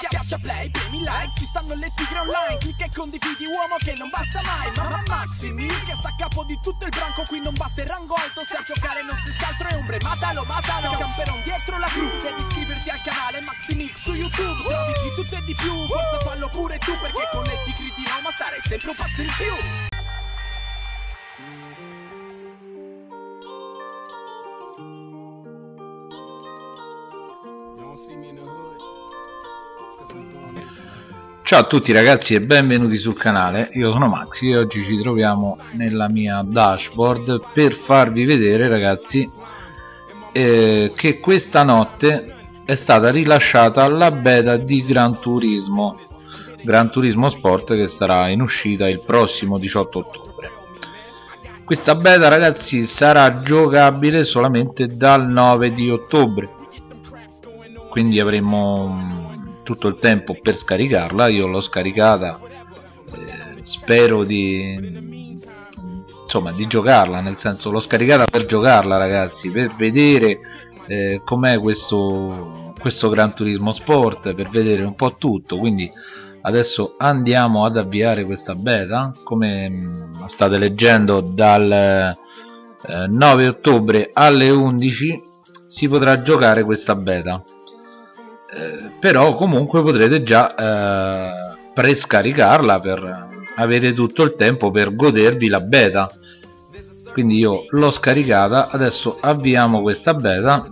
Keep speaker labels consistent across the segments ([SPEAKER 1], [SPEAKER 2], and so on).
[SPEAKER 1] Schiaccia play, premi like, ci stanno le tigre online. Clicca e condividi uomo che non basta mai. Mamma Maximi, che sta a capo di tutto il branco. Qui non basta il rango alto, se a giocare non si altro è ombre. Matalo, matalo, camperon dietro la cru. Devi iscriverti al canale Maximix su YouTube. Trovi di tutto e di più, forza fallo pure tu Perché con le tigre di Roma stare sempre un passo in più
[SPEAKER 2] Ciao a tutti ragazzi e benvenuti sul canale, io sono Maxi e oggi ci troviamo nella mia dashboard per farvi vedere ragazzi eh, che questa notte è stata rilasciata la beta di Gran Turismo Gran Turismo Sport che sarà in uscita il prossimo 18 ottobre. Questa beta ragazzi sarà giocabile solamente dal 9 di ottobre quindi avremo tutto il tempo per scaricarla io l'ho scaricata eh, spero di insomma di giocarla nel senso l'ho scaricata per giocarla ragazzi per vedere eh, com'è questo questo Gran Turismo Sport per vedere un po' tutto. Quindi adesso andiamo ad avviare questa beta come mm, state leggendo dal eh, 9 ottobre alle 11 si potrà giocare questa beta eh, però comunque potrete già eh, prescaricarla per avere tutto il tempo per godervi la beta. Quindi io l'ho scaricata adesso avviamo questa beta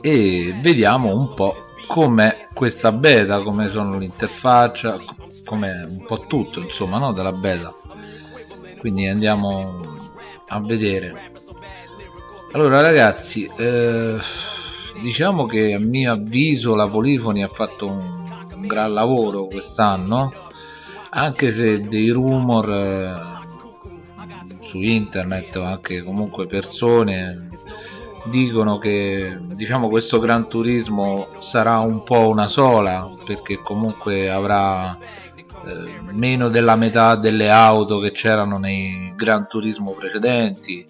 [SPEAKER 2] e vediamo un po' com'è questa beta come sono l'interfaccia come un po' tutto insomma no della beta. Quindi andiamo a vedere. Allora ragazzi eh, diciamo che a mio avviso la Polifoni ha fatto un, gran lavoro quest'anno anche se dei rumor eh, su internet o anche comunque persone dicono che diciamo questo Gran Turismo sarà un po' una sola perché comunque avrà eh, meno della metà delle auto che c'erano nei Gran Turismo precedenti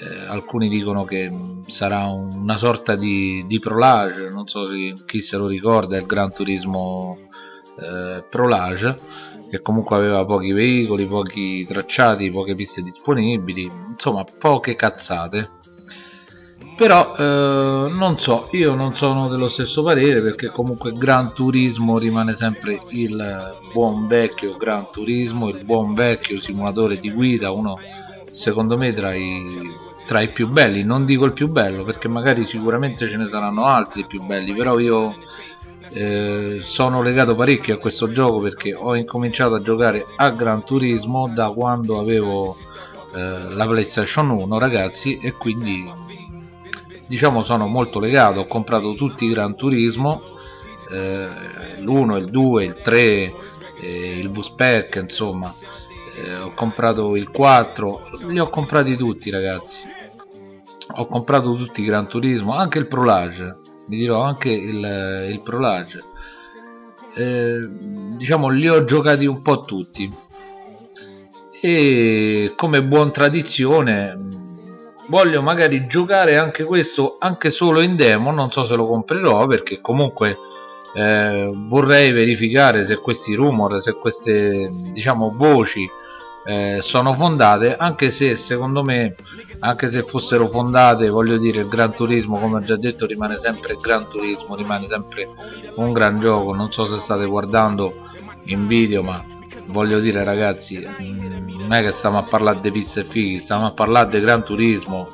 [SPEAKER 2] eh, alcuni dicono che sarà una sorta di, di Prolage, non so se, chi se lo ricorda, il Gran Turismo eh, Prolage, che comunque aveva pochi veicoli, pochi tracciati, poche piste disponibili, insomma poche cazzate. Però eh, non so, io non sono dello stesso parere perché comunque Gran Turismo rimane sempre il buon vecchio Gran Turismo, il buon vecchio simulatore di guida, uno secondo me tra i, tra i più belli. Non dico il più bello perché magari sicuramente ce ne saranno altri più belli però io eh, sono legato parecchio a questo gioco perché ho incominciato a giocare a Gran Turismo da quando avevo eh, la PlayStation 1 ragazzi e quindi diciamo sono molto legato. Ho comprato tutti i Gran Turismo eh, l'1, il 2, il 3 eh, il V-Spec insomma. Eh, ho comprato il 4 li ho comprati tutti ragazzi ho comprato tutti i Gran Turismo anche il Prolage vi dirò anche il, il Prolage. Eh, diciamo li ho giocati un po' tutti. E come buon tradizione voglio magari giocare anche questo anche solo in demo non so se lo comprerò perché comunque eh, vorrei verificare se questi rumor se queste diciamo voci eh, sono fondate anche se secondo me anche se fossero fondate voglio dire il Gran Turismo come ho già detto rimane sempre il Gran Turismo rimane sempre un gran gioco. Non so se state guardando in video ma voglio dire ragazzi mm, non è che stiamo a parlare di pizza e fighi stiamo a parlare di Gran Turismo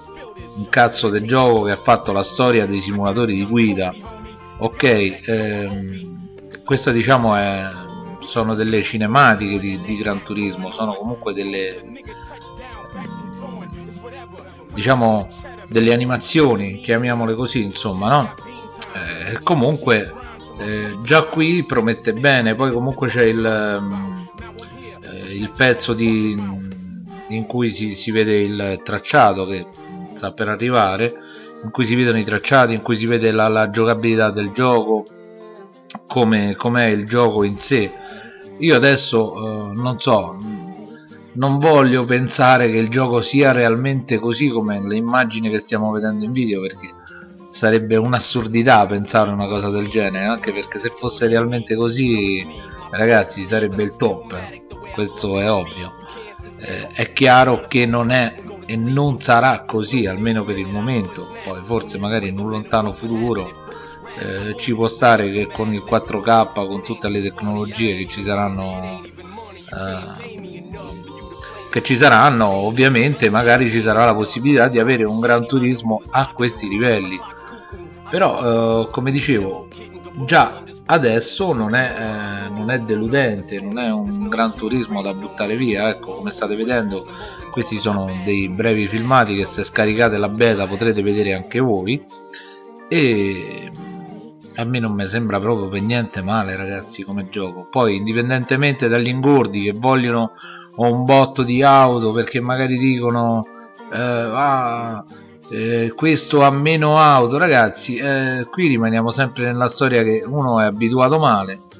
[SPEAKER 2] un cazzo di gioco che ha fatto la storia dei simulatori di guida. Ok ehm, questa diciamo è sono delle cinematiche di, di Gran Turismo, sono comunque delle diciamo delle animazioni, chiamiamole così, insomma, no? Eh, comunque eh, già qui promette bene, poi comunque c'è il, eh, il pezzo di, in cui si, si vede il tracciato che sta per arrivare, in cui si vedono i tracciati, in cui si vede la, la giocabilità del gioco, come è il gioco in sé. Io adesso eh, non so non voglio pensare che il gioco sia realmente così come le immagini che stiamo vedendo in video perché sarebbe un'assurdità pensare una cosa del genere anche perché se fosse realmente così ragazzi sarebbe il top. Questo è ovvio. Eh, è chiaro che non è e non sarà così almeno per il momento. Poi forse magari in un lontano futuro eh, ci può stare che con il 4K con tutte le tecnologie che ci saranno eh, che ci saranno ovviamente magari ci sarà la possibilità di avere un gran turismo a questi livelli. Però eh, come dicevo già adesso non è, eh, non è, deludente non è un gran turismo da buttare via ecco come state vedendo questi sono dei brevi filmati che se scaricate la beta potrete vedere anche voi. E a me non mi sembra proprio per niente male ragazzi come gioco. Poi indipendentemente dagli ingordi che vogliono un botto di auto perché magari dicono eh, ah, eh, questo ha meno auto. Ragazzi eh, qui rimaniamo sempre nella storia che uno è abituato male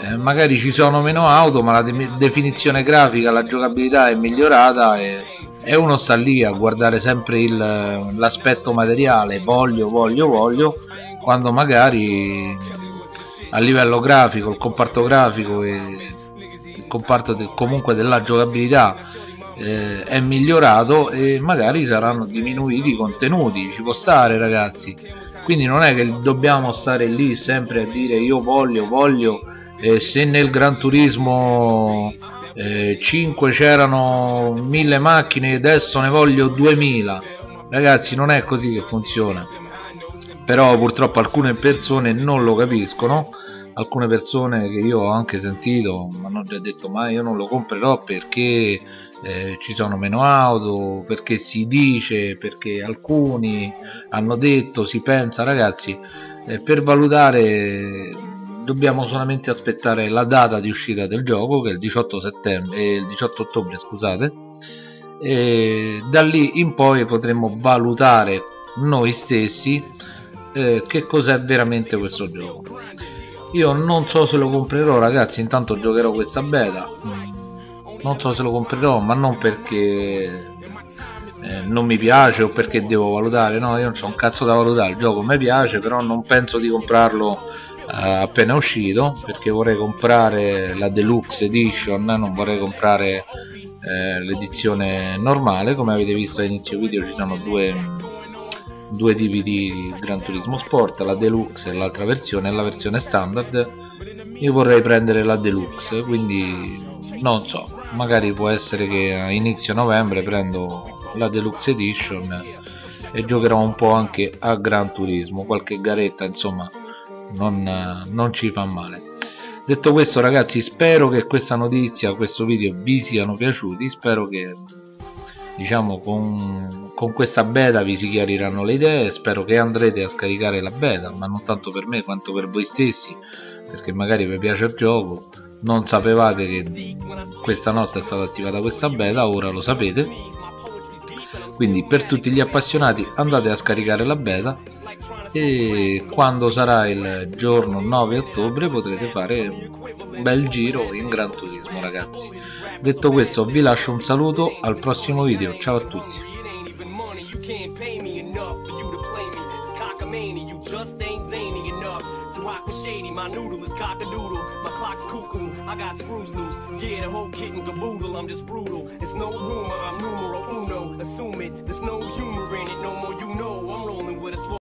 [SPEAKER 2] eh, magari ci sono meno auto ma la de definizione grafica la giocabilità è migliorata e, e uno sta lì a guardare sempre l'aspetto materiale voglio voglio voglio quando magari a livello grafico il comparto grafico e il comparto de comunque della giocabilità eh, è migliorato e magari saranno diminuiti i contenuti. Ci può stare ragazzi. Quindi non è che dobbiamo stare lì sempre a dire io voglio voglio eh, se nel Gran Turismo eh, 5 c'erano 1000 macchine adesso ne voglio 2000 ragazzi non è così che funziona però purtroppo alcune persone non lo capiscono. Alcune persone che io ho anche sentito mi hanno già detto ma io non lo comprerò perché eh, ci sono meno auto perché si dice perché alcuni hanno detto si pensa ragazzi eh, per valutare dobbiamo solamente aspettare la data di uscita del gioco che è il 18 settembre eh, il 18 ottobre scusate e da lì in poi potremo valutare noi stessi eh, che cos'è veramente questo gioco. Io non so se lo comprerò ragazzi intanto giocherò questa beta. Mm, non so se lo comprerò ma non perché eh, non mi piace o perché devo valutare no io non ho un cazzo da valutare il gioco mi piace però non penso di comprarlo eh, appena uscito perché vorrei comprare la deluxe edition non vorrei comprare eh, l'edizione normale. Come avete visto all'inizio video ci sono due due tipi di Gran Turismo Sport, la Deluxe e l'altra versione, la versione standard io vorrei prendere la Deluxe, quindi non so, magari può essere che a inizio novembre prendo la Deluxe Edition e giocherò un po' anche a Gran Turismo, qualche garetta insomma non, non ci fa male. Detto questo ragazzi spero che questa notizia, questo video vi siano piaciuti, spero che diciamo con, con, questa beta vi si chiariranno le idee. Spero che andrete a scaricare la beta ma non tanto per me quanto per voi stessi perché magari vi piace il gioco. Non sapevate che questa notte è stata attivata questa beta ora lo sapete. Quindi per tutti gli appassionati andate a scaricare la beta e quando sarà il giorno 9 ottobre potrete fare un bel giro in Gran Turismo ragazzi detto questo vi lascio un saluto al prossimo video ciao a tutti shady. My noodle is cock a doodle. My clock's cuckoo. I got screws loose. Yeah, the whole kit and caboodle. I'm just brutal. It's no rumor. I'm numero uno. Assume it. There's no humor in it. No more you know.